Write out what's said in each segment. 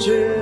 知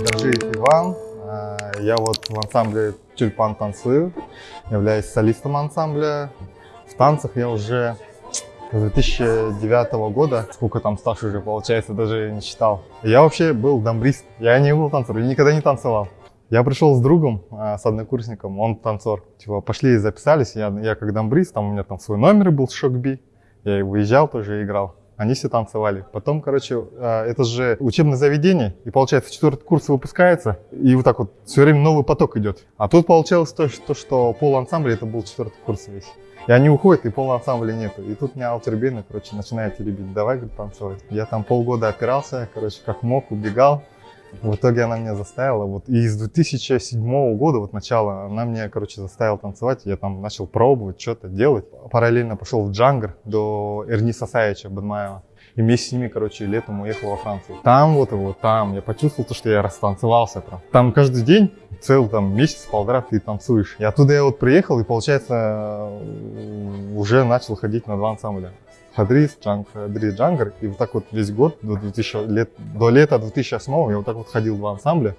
Держиев Иван. Э, Я вот в ансамбле Тюльпан танцую, являюсь солистом ансамбля. В танцах я уже с 2009 года, сколько там стаж уже получается, даже не считал. Я вообще был дамбрист, я не был танцором, я никогда не танцевал. Я пришел с другом, э, с однокурсником, он танцор. Типа, пошли и записались, я, я как дамбрист, там у меня там свой номер был, шок-би. Я и выезжал тоже, играл. Они все танцевали. Потом, короче, э, это же учебное заведение, и получается четвертый курс выпускается, и вот так вот все время новый поток идет. А тут получалось то, что, что пол ансамбля это был четвертый курс весь. И они уходят, и пол ансамбля нету. И тут меня Алтербейна, короче, начинает теребить. Давай, говорит, танцевать. Я там полгода опирался, короче, как мог, убегал. В итоге она меня заставила. Вот. И с 2007 года, вот начала, она меня, короче, заставила танцевать. Я там начал пробовать, что-то делать. Параллельно пошел в Джангар до Эрни Сасаевича Бадмаева. И вместе с ними, короче, летом уехал во Францию. Там вот его, там, я почувствовал то, что я растанцевался прям. Там каждый день, целый там месяц, полтора ты танцуешь. И оттуда я вот приехал, и получается, уже начал ходить на два ансамбля. Хадрис, Джанг, Хадрис, Джангар. И вот так вот весь год, до, 2000, лет, до лета 2008 я вот так вот ходил в два ансамбля.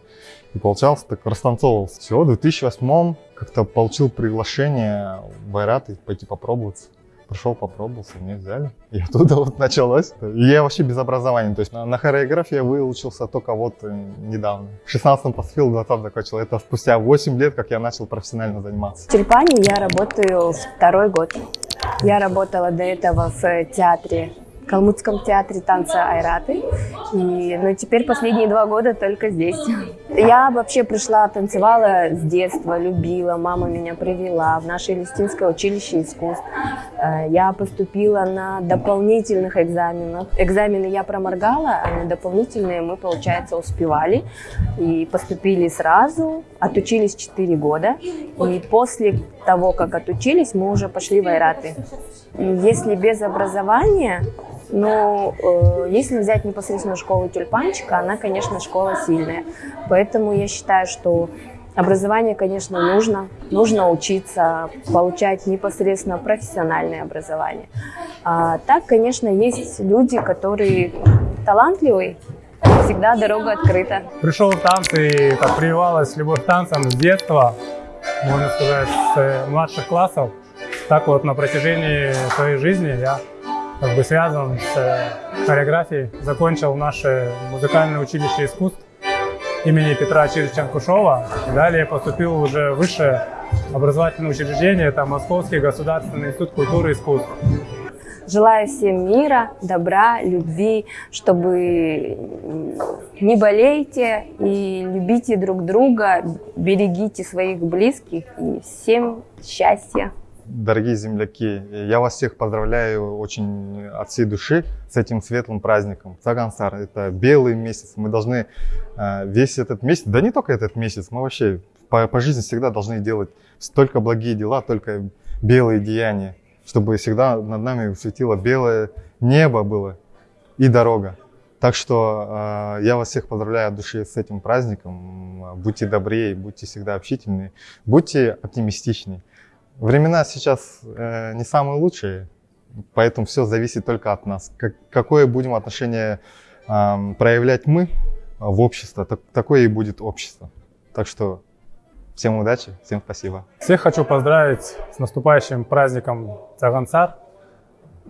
И получался, так растанцовывался. Все, в 2008 как-то получил приглашение в Айрат и пойти попробоваться. Пришел, попробовался, меня взяли. И оттуда вот началось. Я вообще без образования. То есть на, на хореографии выучился только вот э, недавно. В 16-м поступил, в 20 закончил. Это спустя 8 лет, как я начал профессионально заниматься. В Тюльпане я работаю второй год. Я работала до этого в театре, Калмыцком театре танца Айраты. И, ну, теперь последние два года только здесь. Я вообще пришла, танцевала с детства, любила, мама меня привела в наше Листинское училище искусств. Э, Я поступила на дополнительных экзаменах. Экзамены я проморгала, а на дополнительные мы, получается, успевали. И поступили сразу, отучились 4 года. И после того, как отучились, мы уже пошли в Айраты. Если без образования, но э, если взять непосредственно школу тюльпанчика, она, конечно, школа сильная. Поэтому я считаю, что образование, конечно, нужно. Нужно учиться, получать непосредственно профессиональное образование. А так, конечно, есть люди, которые талантливые, всегда дорога открыта. Пришел в танцы и так прививалась любовь к танцам с детства, можно сказать, с младших классов. Так вот на протяжении своей жизни я как бы связан с э, хореографией. Закончил наше музыкальное училище искусств имени Петра Чирича Кушова. Далее поступил уже в высшее образовательное учреждение, это Московский государственный институт культуры и искусств. Желаю всем мира, добра, любви, чтобы не болейте и любите друг друга, берегите своих близких и всем счастья. Дорогие земляки, я вас всех поздравляю очень от всей души с этим светлым праздником. Цагансар – это белый месяц. Мы должны э, весь этот месяц, да не только этот месяц, мы вообще по, по жизни всегда должны делать только благие дела, только белые деяния, чтобы всегда над нами светило белое небо было и дорога. Так что э, я вас всех поздравляю от души с этим праздником. Будьте добрее, будьте всегда общительны, будьте оптимистичны. Времена сейчас э, не самые лучшие, поэтому все зависит только от нас. Как, какое будем отношение э, проявлять мы в общество, так, такое и будет общество. Так что всем удачи, всем спасибо. Всех хочу поздравить с наступающим праздником Цагансар.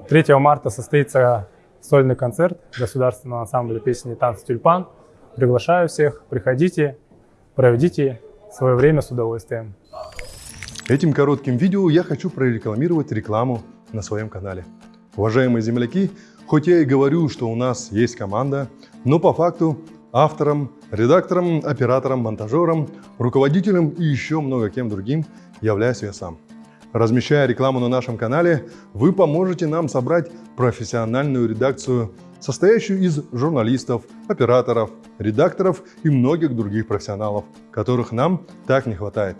3 марта состоится сольный концерт Государственного ансамбля песни и «Тюльпан». Приглашаю всех, приходите, проведите свое время с удовольствием. Этим коротким видео я хочу прорекламировать рекламу на своем канале. Уважаемые земляки, хоть я и говорю, что у нас есть команда, но по факту автором, редактором, оператором, монтажером, руководителем и еще много кем другим являюсь я сам. Размещая рекламу на нашем канале, вы поможете нам собрать профессиональную редакцию, состоящую из журналистов, операторов, редакторов и многих других профессионалов, которых нам так не хватает.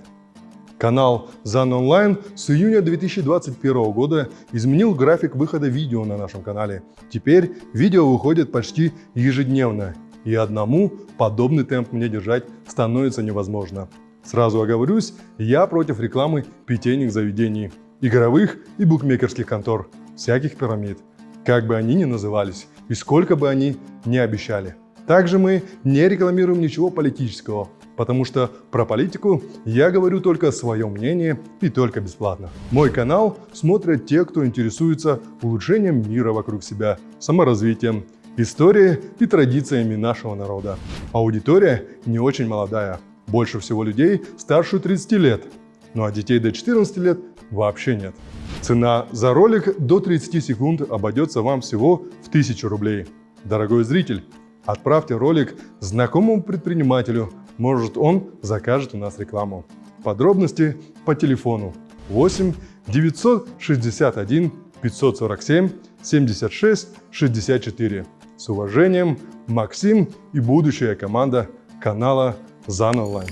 Канал ZAN Online с июня 2021 года изменил график выхода видео на нашем канале. Теперь видео выходит почти ежедневно, и одному подобный темп мне держать становится невозможно. Сразу оговорюсь, я против рекламы питейных заведений, игровых и букмекерских контор, всяких пирамид, как бы они ни назывались и сколько бы они ни обещали. Также мы не рекламируем ничего политического, потому что про политику я говорю только свое мнение и только бесплатно. Мой канал смотрят те, кто интересуется улучшением мира вокруг себя, саморазвитием, историей и традициями нашего народа. Аудитория не очень молодая, больше всего людей старше 30 лет, ну а детей до 14 лет вообще нет. Цена за ролик до 30 секунд обойдется вам всего в 1000 рублей. Дорогой зритель, отправьте ролик знакомому предпринимателю, может он закажет у нас рекламу. Подробности по телефону 8 961 547 76 64. С уважением, Максим и будущая команда канала ЗАН Онлайн.